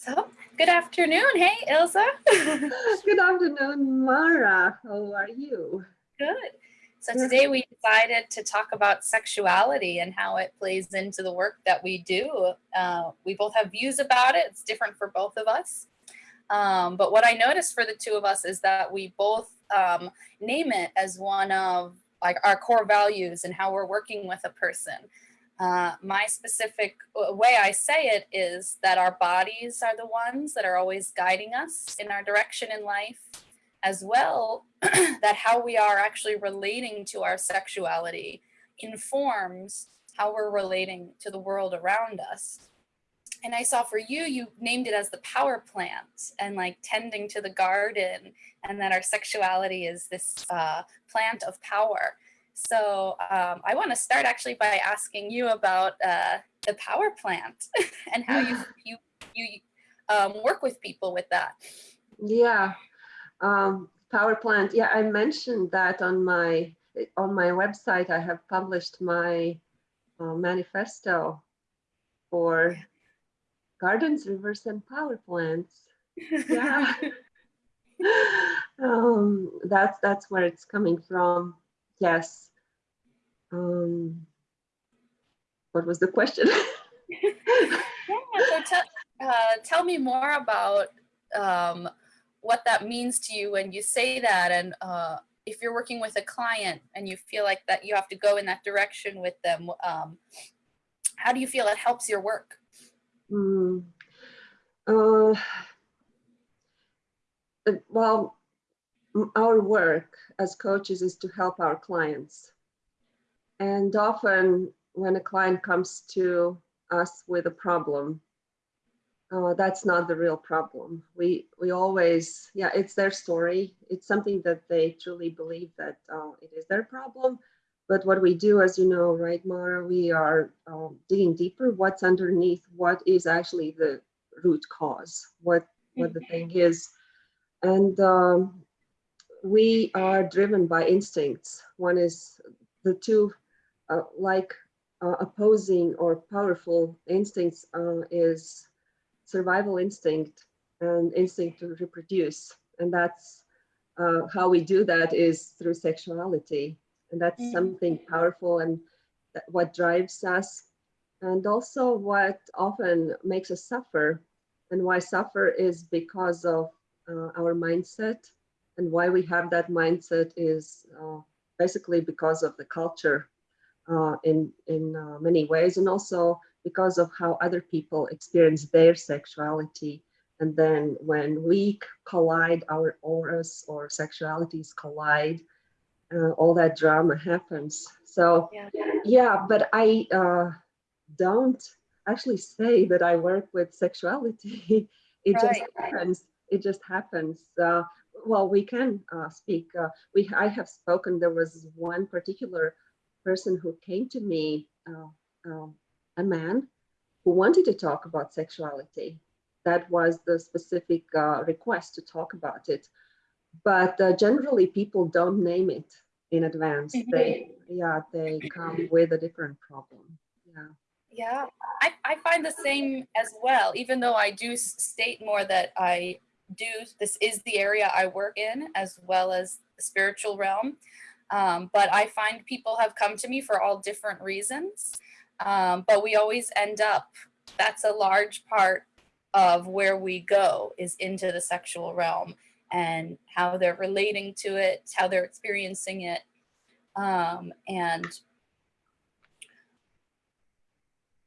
So, good afternoon. Hey, Ilza. good afternoon, Mara. How are you? Good. So today we decided to talk about sexuality and how it plays into the work that we do. Uh, we both have views about it. It's different for both of us. Um, but what I noticed for the two of us is that we both um, name it as one of like our core values and how we're working with a person. Uh, my specific uh, way I say it is that our bodies are the ones that are always guiding us in our direction in life, as well that how we are actually relating to our sexuality informs how we're relating to the world around us. And I saw for you, you named it as the power plant and like tending to the garden and that our sexuality is this uh, plant of power. So um, I want to start actually by asking you about uh, the power plant and how you you you um, work with people with that. Yeah, um, power plant. Yeah, I mentioned that on my on my website. I have published my uh, manifesto for gardens, rivers, and power plants. Yeah. um, that's that's where it's coming from. Yes, um, what was the question? yeah, so tell, uh, tell me more about um, what that means to you when you say that and uh, if you're working with a client and you feel like that you have to go in that direction with them, um, how do you feel it helps your work? Mm, uh, well, our work as coaches is to help our clients and often when a client comes to us with a problem, uh, that's not the real problem. We we always, yeah, it's their story. It's something that they truly believe that uh, it is their problem. But what we do, as you know, right, Mara, we are um, digging deeper. What's underneath? What is actually the root cause? What what the thing is? And um, we are driven by instincts. One is the two uh, like uh, opposing or powerful instincts uh, is survival instinct and instinct to reproduce. And that's uh, how we do that is through sexuality. And that's mm. something powerful and what drives us. And also what often makes us suffer. And why suffer is because of uh, our mindset. And why we have that mindset is uh, basically because of the culture uh, in, in uh, many ways, and also because of how other people experience their sexuality. And then when we collide, our auras or sexualities collide, uh, all that drama happens. So yeah, yeah but I uh, don't actually say that I work with sexuality. it right. just happens. It just happens. Uh, well, we can uh, speak. Uh, we I have spoken. There was one particular person who came to me, uh, uh, a man who wanted to talk about sexuality. That was the specific uh, request to talk about it. But uh, generally people don't name it in advance. Mm-hmm. They, yeah, they come with a different problem. Yeah. Yeah, I, I find the same as well, even though I do state more that I do, this is the area I work in as well as the spiritual realm. Um, but I find people have come to me for all different reasons. Um, but we always end up, that's a large part of where we go is into the sexual realm and how they're relating to it, how they're experiencing it. Um, and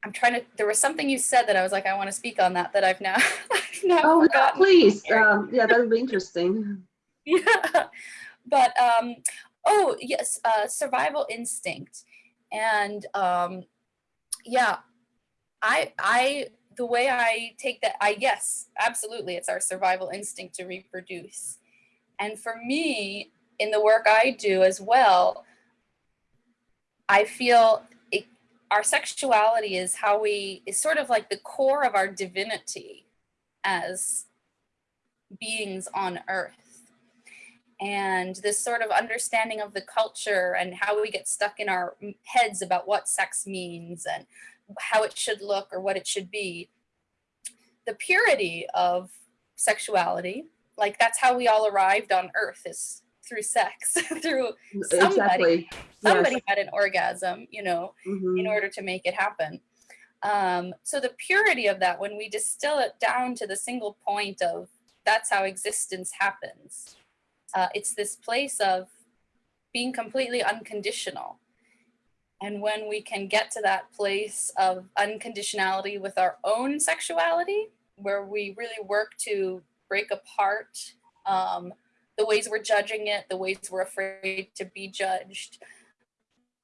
I'm trying to, there was something you said that I was like, I want to speak on that, that I've now, I've now oh, forgotten. please. Um, yeah, that would be interesting. yeah. But um, oh yes, uh, survival instinct. And um, yeah, I, I, the way I take that, I, yes, absolutely. It's our survival instinct to reproduce. And for me, in the work I do as well, I feel it, our sexuality is how we, is sort of like the core of our divinity as beings on earth and this sort of understanding of the culture and how we get stuck in our heads about what sex means and how it should look or what it should be. The purity of sexuality, like that's how we all arrived on earth is through sex, through Somebody- Exactly. somebody had an orgasm, you know, Mhm. in order to make it happen. Um, so the purity of that, when we distill it down to the single point of that's how existence happens, uh, it's this place of being completely unconditional. And when we can get to that place of unconditionality with our own sexuality, where we really work to break apart um, the ways we're judging it, the ways we're afraid to be judged,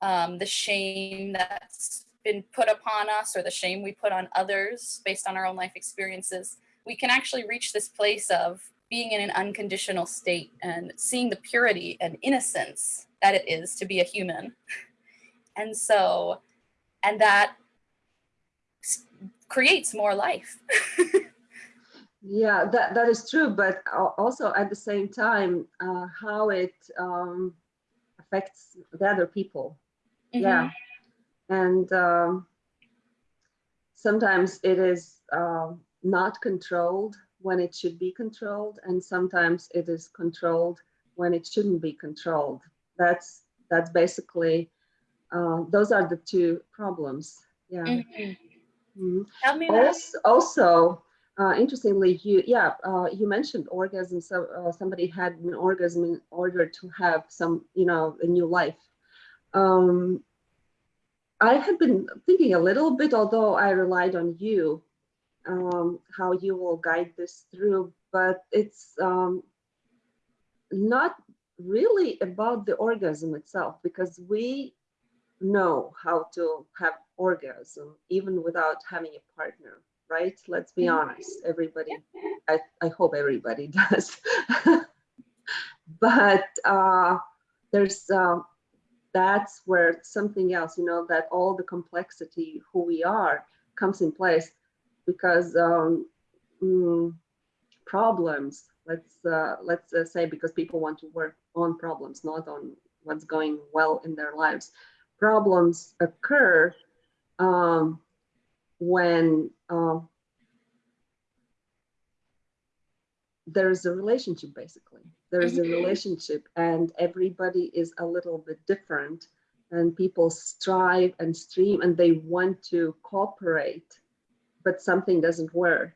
um, the shame that's been put upon us or the shame we put on others based on our own life experiences, we can actually reach this place of being in an unconditional state and seeing the purity and innocence that it is to be a human. And so, and that creates more life. Yeah, that, that is true, but also at the same time, uh, how it um, affects the other people. Yeah. And um, sometimes it is um not controlled when it should be controlled, and sometimes it is controlled when it shouldn't be controlled. That's that's basically uh, those are the two problems. Yeah. Mhm. Tell me that. Also, also uh, interestingly, you yeah, uh, you mentioned orgasm. So uh, somebody had an orgasm in order to have some, you know, a new life. Um, I had been thinking a little bit, although I relied on you, um, how you will guide this through. But it's um, not really about the orgasm itself because we know how to have orgasm even without having a partner right let's be Mhm. honest everybody I, I hope everybody does but uh there's uh, that's where something else you know that all the complexity who we are comes in place because um mm, problems let's uh, let's uh, say because people want to work on problems not on what's going well in their lives problems occur um, when uh, there's a relationship basically there's a Mhm. relationship and everybody is a little bit different and people strive and stream and they want to cooperate but something doesn't work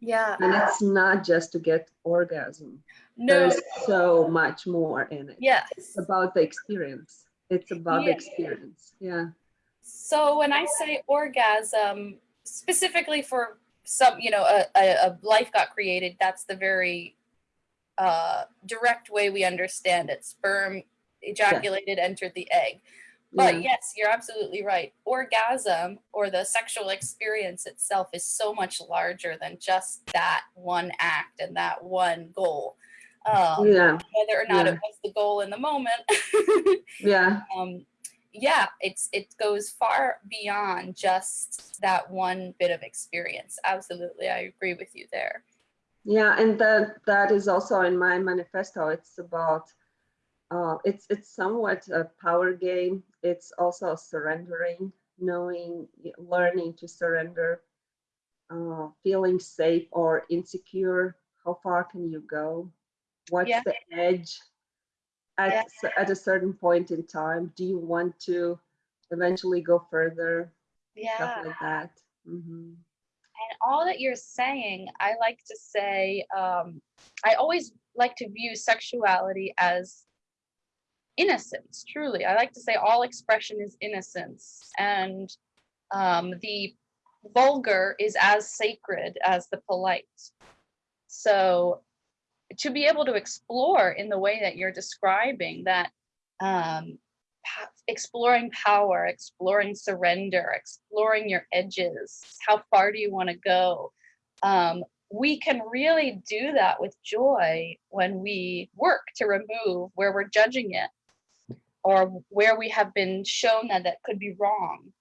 Yeah. and it's not just to get orgasm No. there's so much more in it Yes. it's about the experience it's about the experience yeah So when I say orgasm, specifically for some, you know, a, a, a life got created, that's the very uh, direct way we understand it. Sperm ejaculated, entered the egg. But yeah yes, you're absolutely right. Orgasm or the sexual experience itself is so much larger than just that one act and that one goal. Um, yeah Whether or not Yeah. it was the goal in the moment, yeah um, yeah, it's it goes far beyond just that one bit of experience. Absolutely, I agree with you there. yeah and that that is also in my manifesto it's about uh it's it's somewhat a power game. It's also surrendering knowing learning to surrender uh feeling safe or insecure. How far can you go? What's Yeah. the edge at Yeah. at a certain point in time? Do you want to eventually go further? Yeah, stuff like that. Hmm and all that you're saying, I like to say, um, I always like to view sexuality as innocence. Truly, I like to say all expression is innocence, and um, the vulgar is as sacred as the polite. So to be able to explore in the way that you're describing that um, exploring power exploring surrender exploring your edges how far do you want to go um, we can really do that with joy when we work to remove where we're judging it or where we have been shown that that could be wrong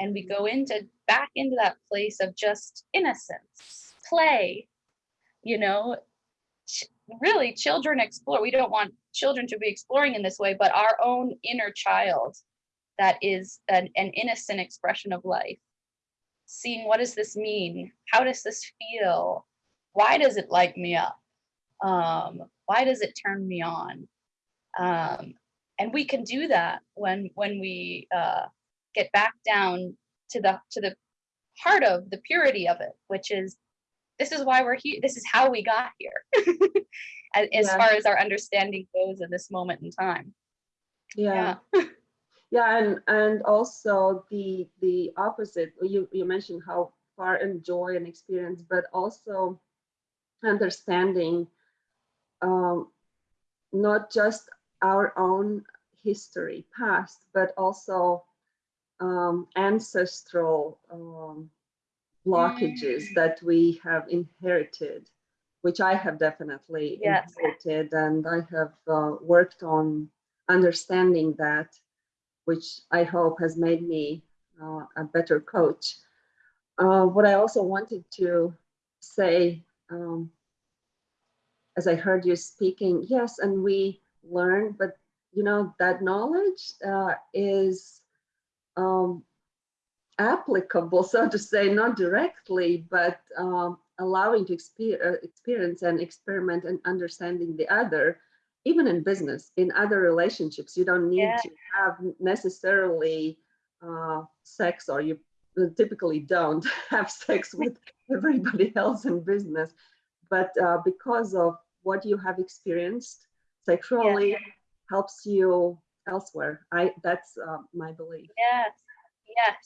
and we go into back into that place of just innocence play you know ch- really children explore we don't want children to be exploring in this way but our own inner child that is an, an innocent expression of life seeing what does this mean? How does this feel? Why does it light me up? Um, why does it turn me on? Um, and we can do that when when we uh, get back down to the to the heart of the purity of it, which is this is why we're here. This is how we got here, as, as far as our understanding goes in this moment in time. Yeah. Yeah, and and also the the opposite. You you mentioned how far enjoy and experience, but also understanding um, not just our own history, past, but also um, ancestral um, blockages Mm. that we have inherited, which I have definitely Yes. inherited, and I have uh, worked on understanding that, which I hope has made me uh, a better coach. Uh, what I also wanted to say, um, as I heard you speaking, yes, and we learn, but you know that knowledge uh, is um, applicable, so to say, not directly, but um, allowing to exper- uh, experience and experiment and understanding the other, even in business, in other relationships. You don't need Yeah. to have necessarily uh, sex, or you typically don't have sex with everybody else in business, but uh, because of what you have experienced sexually helps you elsewhere. I that's uh, my belief. Yes, yes.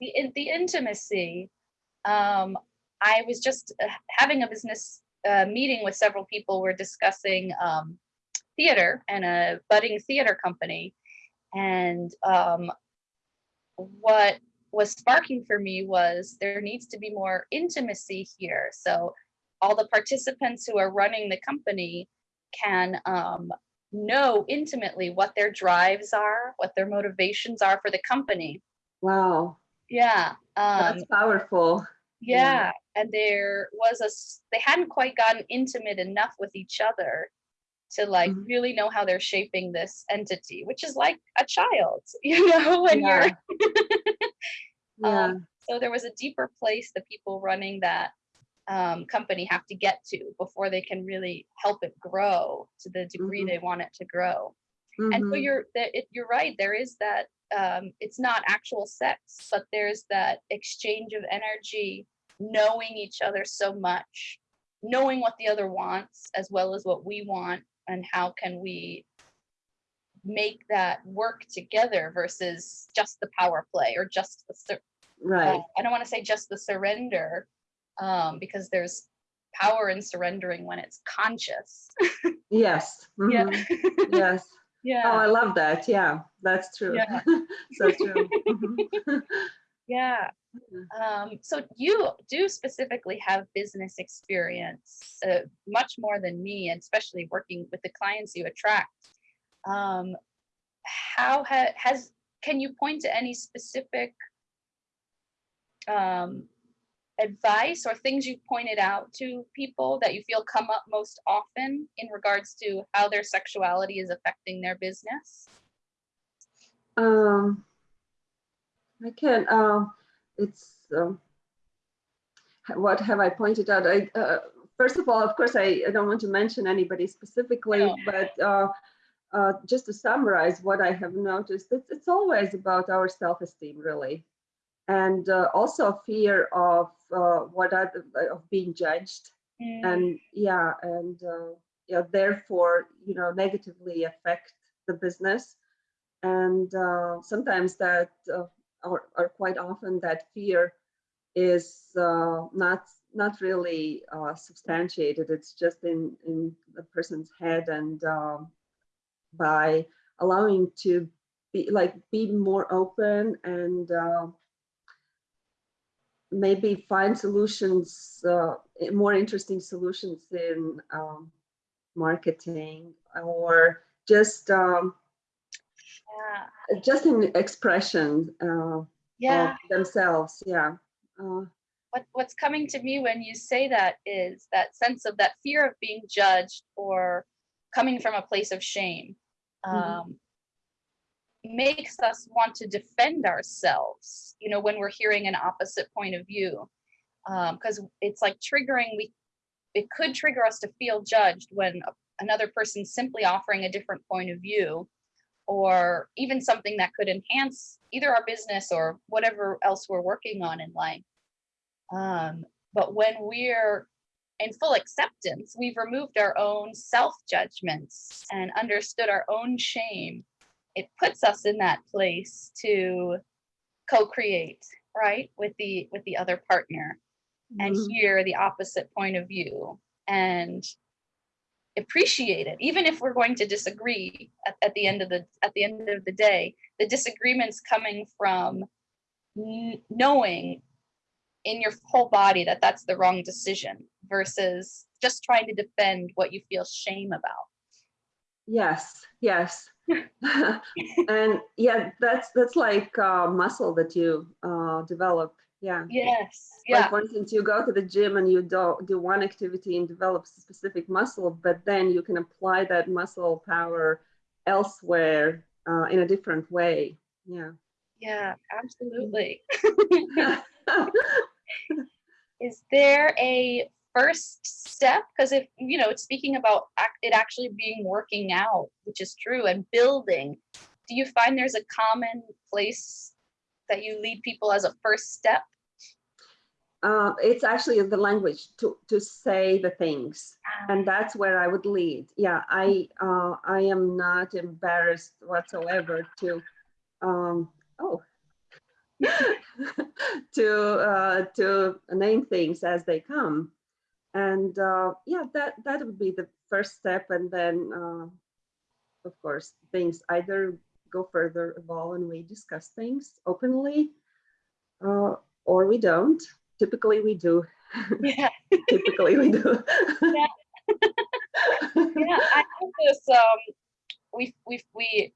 The the intimacy. Um, I was just uh, having a business uh, meeting with several people. We're discussing um, theater and a budding theater company, and um, what was sparking for me was there needs to be more intimacy here. So all the participants who are running the company can um, know intimately what their drives are, what their motivations are for the company. Wow, Yeah. Um, that's powerful. yeah. And there was a, they hadn't quite gotten intimate enough with each other to like Mhm. really know how they're shaping this entity, which is like a child, you know, when Yeah. you're, Yeah, um, so there was a deeper place the people running that um, company have to get to before they can really help it grow to the degree Mhm. they want it to grow. and so Mhm. you're it, you're right there is that um it's not actual sex but there's that exchange of energy knowing each other so much knowing what the other wants as well as what we want and how can we make that work together versus just the power play or just the right. uh, i don't want to say just the surrender um because there's power in surrendering when it's conscious Yes. yeah mhm, Yes. yeah Oh, I love that. Yeah, that's true. Yeah. so true. Mhm. Yeah. Um, so you do specifically have business experience, uh, much more than me, and especially working with the clients you attract. Um, how ha- has can you point to any specific um, advice or things you pointed out to people that you feel come up most often in regards to how their sexuality is affecting their business? Um, I can. Um, it's um, what have I pointed out? I uh, first of all, of course, I, I don't want to mention anybody specifically, No. but uh, uh, just to summarize what I have noticed, it's it's always about our self-esteem, really, and uh, also fear of uh, what other, of being judged, Mm, and yeah, and uh, yeah, therefore, you know, negatively affect the business. And uh, sometimes that uh, or, or quite often that fear is uh, not not really uh, substantiated. It's just in in the person's head and um, by allowing to be like be more open and uh, maybe find solutions uh, more interesting solutions in um, marketing or just um, yeah. just in expression uh, Yeah. of themselves. Yeah. Uh, what what's coming to me when you say that is that sense of that fear of being judged or coming from a place of shame Mhm. um makes us want to defend ourselves, you know, when we're hearing an opposite point of view. Because it's like triggering, we it could trigger us to feel judged when a- another person's simply offering a different point of view or even something that could enhance either our business or whatever else we're working on in life. Um, but when we're in full acceptance, we've removed our own self judgments and understood our own shame. It puts us in that place to co-create, right, with the with the other partner and Mhm. hear the opposite point of view and appreciate it even if we're going to disagree at, at the end of the at the end of the day the disagreements coming from knowing in your whole body that that's the wrong decision versus just trying to defend what you feel shame about Yes, yes. and yeah, that's that's like uh, muscle that you uh, develop. Yeah. yes Like yeah for instance, you go to the gym and you do do one activity and develop a specific muscle, but then you can apply that muscle power elsewhere uh, in a different way. Yeah. yeah absolutely is there a first step because if you know it's speaking about it actually being working out which is true and building do you find there's a common place that you lead people as a first step Uh, it's actually the language to to say the things. and that's where I would lead. Yeah, I uh, I am not embarrassed whatsoever to um, oh to uh, to name things as they come, and uh, yeah, that that would be the first step, and then uh, of course things either go further, evolve, and we discuss things openly, uh, or we don't. Typically, we do. yeah Typically, we do. yeah i have this um we we we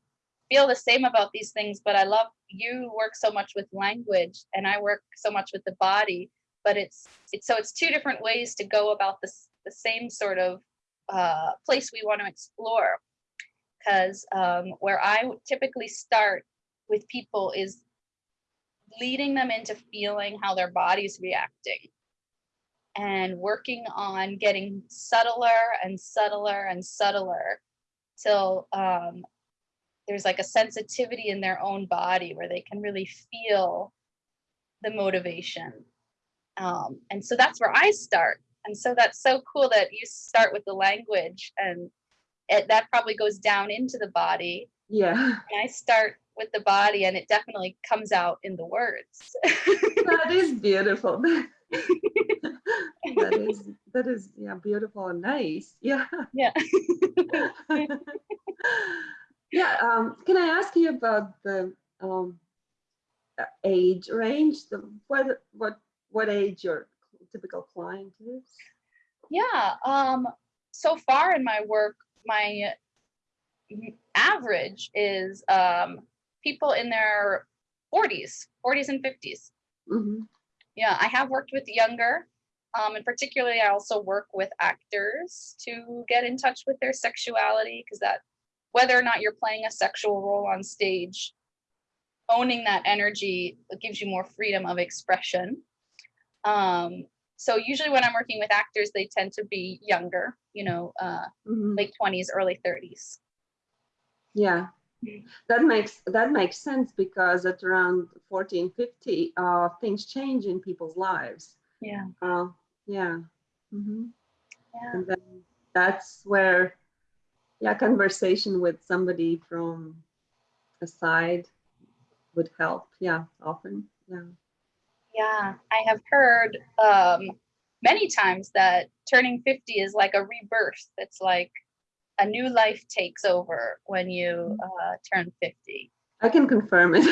feel the same about these things but i love you work so much with language and i work so much with the body but it's it's so it's two different ways to go about this the same sort of uh place we want to explore because um where i typically start with people is leading them into feeling how their body's reacting and working on getting subtler and subtler and subtler till um, there's like a sensitivity in their own body where they can really feel the motivation. Um, and so that's where I start. And so that's so cool that you start with the language and it, that probably goes down into the body. yeah. And I start with the body and it definitely comes out in the words. that is beautiful. that is that is yeah beautiful and nice. Yeah. Yeah. yeah. Um, can I ask you about the um, age range? The what what what age your typical client is? Yeah. Um, so far in my work, my average is um, people in their 40s, 40s and 50s. Mhm. Yeah, I have worked with younger, um, and particularly I also work with actors to get in touch with their sexuality because that, whether or not you're playing a sexual role on stage, owning that energy gives you more freedom of expression. Um, so usually when I'm working with actors, they tend to be younger, you know, uh, Mhm. late 20s, early 30s. Yeah. Mm. That makes that makes sense because at around 14, 50, uh, things change in people's lives. Yeah. Uh, yeah. Mm -hmm. Yeah. and then that's where yeah conversation with somebody from a side would help yeah often yeah Yeah, I have heard um, many times that turning 50 is like a rebirth. It's like a new life takes over when you uh, turn 50. i can confirm it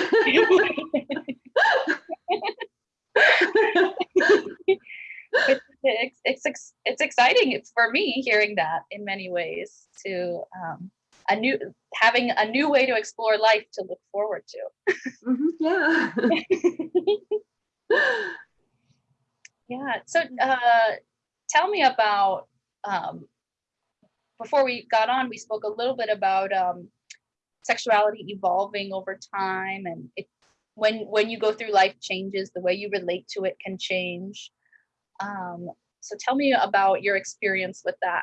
it's, it's, it's, it's exciting for me hearing that in many ways to um, a new having a new way to explore life to look forward to. Mhm, yeah Yeah. So uh, tell me about um, before we got on, we spoke a little bit about um, sexuality evolving over time and it when when you go through life changes the way you relate to it can change um, so tell me about your experience with that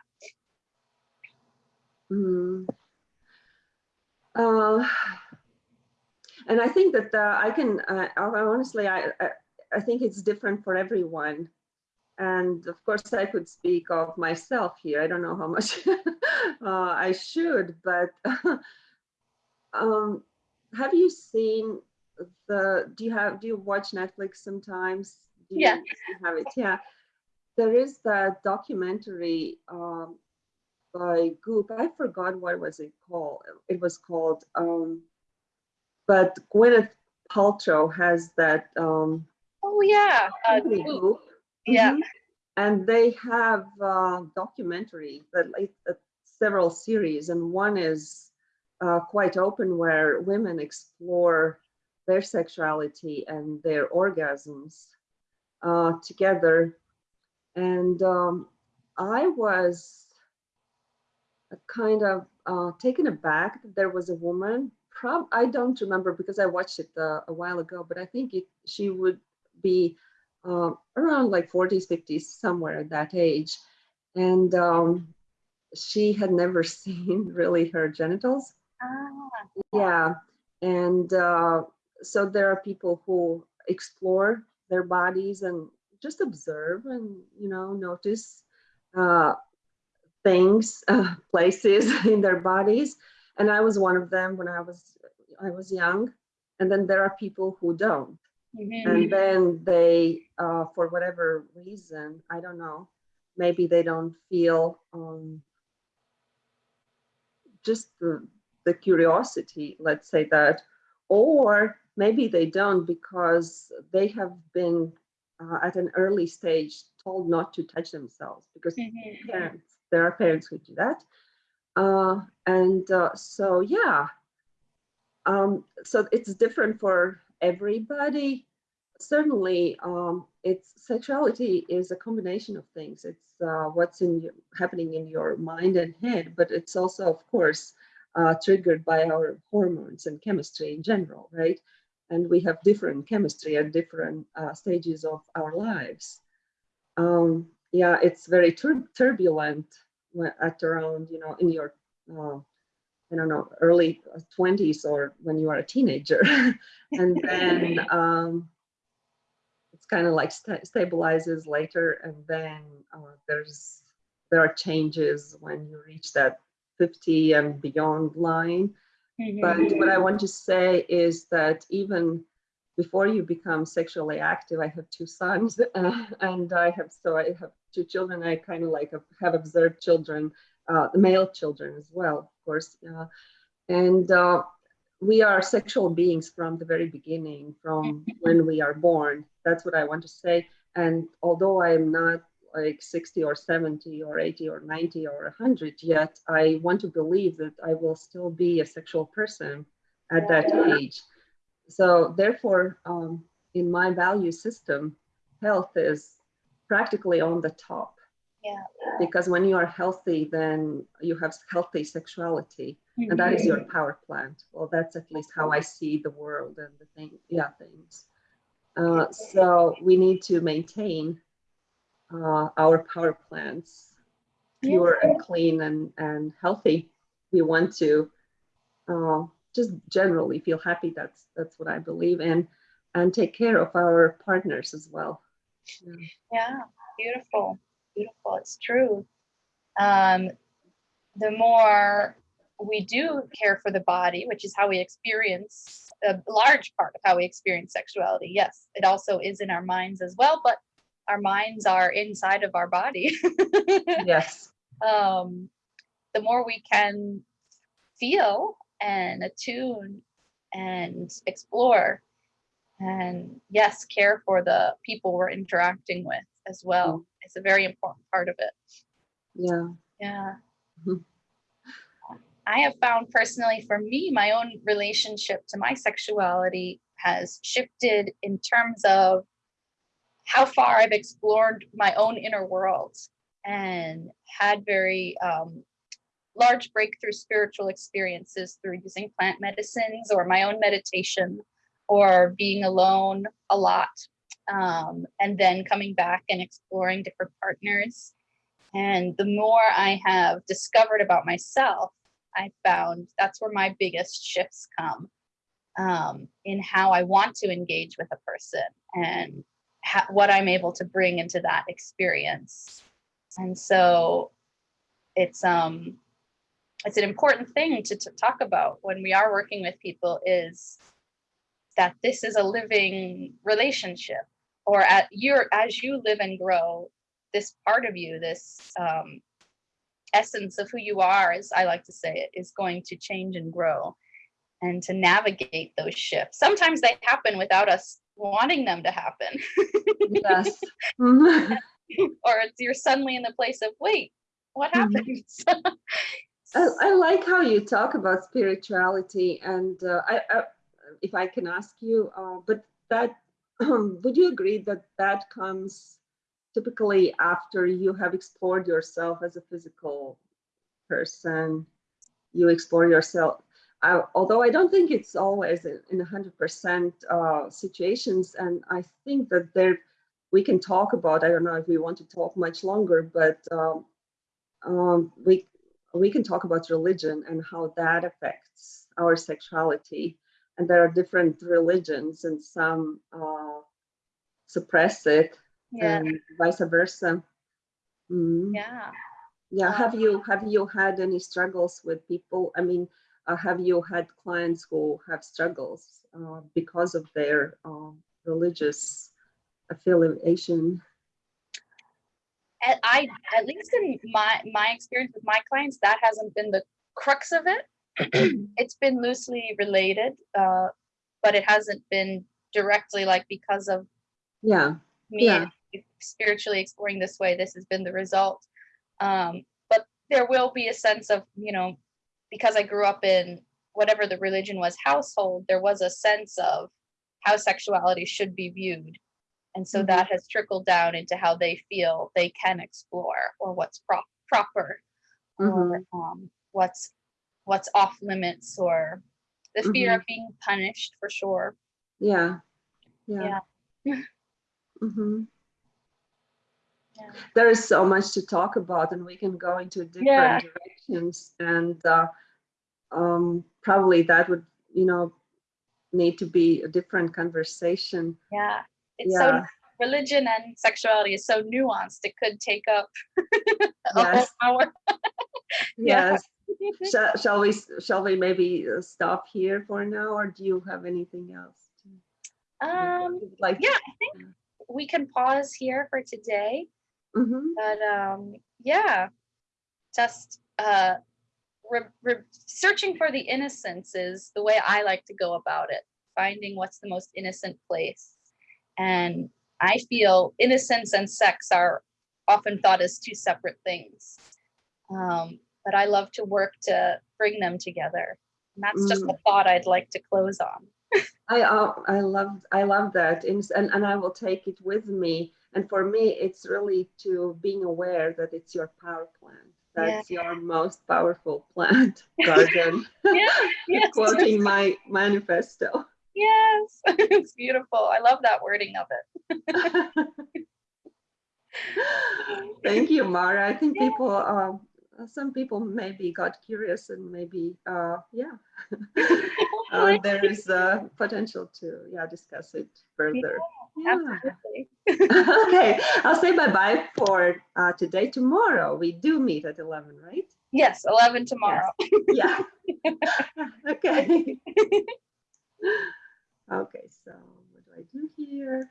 Mm. Uh, and I think that I can, uh, honestly, I, I think it's different for everyone. And of course, I could speak of myself here. I don't know how much uh, I should, but um, have you seen the, do you have, do you watch Netflix sometimes? Do you, Yeah. you have it? Yeah. There is that documentary um, by Goop. I forgot what was it called. It was called, um, but Gwyneth Paltrow has that um, oh yeah uh, company Goop. Goop. yeah Mhm. And they have uh, documentary that like uh, several series, and one is uh, quite open where women explore their sexuality and their orgasms uh, together. And um, I was kind of uh, taken aback that there was a woman. Prob I don't remember because I watched it uh, a while ago, but I think it, she would be uh, around like 40s, 50s, somewhere at that age. And um, she had never seen really her genitals. ah, Yeah. And uh, so there are people who explore their bodies and just observe and, you know, notice uh, things, uh, places in their bodies. And I was one of them when I was I was young. And then there are people who don't. Mhm. And then they, uh, for whatever reason, I don't know, maybe they don't feel um, just the, the curiosity, let's say that, or maybe they don't because they have been uh, at an early stage told not to touch themselves because Mhm. parents, there are parents who do that. Uh, and uh, so, yeah. Um, so it's different for everybody. Certainly, um, it's sexuality is a combination of things. It's uh, what's in happening in your mind and head, but it's also, of course, uh, triggered by our hormones and chemistry in general, right? And we have different chemistry at different uh, stages of our lives. Um, yeah, it's very tur- turbulent at around, you know, in your, uh, I don't know, early 20s or when you are a teenager. and then um, it's kind of like sta- stabilizes later. And then uh, there's, there are changes when you reach that 50 and beyond line. But Mhm. what I want to say is that even before you become sexually active, I have two sons, uh, and I have so I have two children. I kind of like have observed children, uh, male children as well, course, and uh, we are sexual beings from the very beginning, from when we are born. That's what I want to say. And although I am not like 60 or 70 or 80 or 90 or 100 yet, I want to believe that I will still be a sexual person at that age. So therefore, um, in my value system, health is practically on the top. Yeah. Because when you are healthy, then you have healthy sexuality, and that is your power plant. Well, that's at least how I see the world and the thing, yeah, things. Uh, so we need to maintain uh, our power plants pure and clean and, and healthy. We want to uh, just generally feel happy. That's that's what I believe in, and take care of our partners as well. Yeah. Yeah, beautiful, beautiful. It's true. Um, the more we do care for the body, which is how we experience a large part of how we experience sexuality. Yes, it also is in our minds as well, but our minds are inside of our body. Yes. um, the more we can feel and attune and explore and yes care for the people we're interacting with as well it's a very important part of it Yeah. yeah Mhm. i have found personally for me my own relationship to my sexuality has shifted in terms of how far i've explored my own inner world and had very um, large breakthrough spiritual experiences through using plant medicines or my own meditation or being alone a lot um, and then coming back and exploring different partners. And the more I have discovered about myself, I found that's where my biggest shifts come um, in how I want to engage with a person and what I'm able to bring into that experience. And so it's um it's an important thing to, to talk about when we are working with people is that this is a living relationship or at your as you live and grow this part of you this um, essence of who you are as i like to say it is going to change and grow and to navigate those shifts sometimes they happen without us wanting them to happen Yes. Mhm. or you're suddenly in the place of wait what Mhm. happens I, I like how you talk about spirituality, and uh, I, I, if I can ask you, uh, but that would you agree that that comes typically after you have explored yourself as a physical person? You explore yourself. I, although I don't think it's always in in 100% uh, situations, and I think that there we can talk about. I don't know if we want to talk much longer, but um, um, we we can talk about religion and how that affects our sexuality. And there are different religions, and some uh, suppress it, yeah and vice versa. Mm. yeah Yeah. Um, Have you have you had any struggles with people? I mean, uh, have you had clients who have struggles uh, because of their uh, religious affiliation? at, I at least in my my experience with my clients, that hasn't been the crux of it. it's been loosely related, uh, but it hasn't been directly like because of Yeah. me Yeah. spiritually exploring this way. This has been the result. Um, but there will be a sense of you know because I grew up in whatever the religion was household, there was a sense of how sexuality should be viewed. And so Mhm. that has trickled down into how they feel they can explore or what's pro- proper or um, what's what's off limits or the fear of being punished for sure. Yeah. Yeah. Yeah. hmm Yeah. There is so much to talk about, and we can go into different Yeah. directions. And uh, um, probably that would, you know, need to be a different conversation. Yeah. It's Yeah. so religion and sexuality is so nuanced. It could take up a whole hour. Yes. Shall, shall we? Shall we maybe uh, stop here for now, or do you have anything else? to- Um, like? yeah, I think we can pause here for today. hmm but um yeah just uh searching for the innocence is the way i like to go about it finding what's the most innocent place and i feel innocence and sex are often thought as two separate things um, but i love to work to bring them together and that's just Mm. a thought i'd like to close on I uh, I love I love that, and and and I will take it with me. And for me, it's really to being aware that it's your power plant. Yeah. That's your most powerful plant garden. yeah yes Quoting my manifesto. yes it's beautiful i love that wording of it Thank you, Mara. I think Yeah. people, um, some people maybe got curious and maybe, uh, yeah, uh, there is uh, potential to, yeah, discuss it further. Yeah. Absolutely. okay, I'll say bye bye for uh, today. Tomorrow we do meet at 11, right? Yes, 11 tomorrow. Yeah. okay. okay, so what do I do here?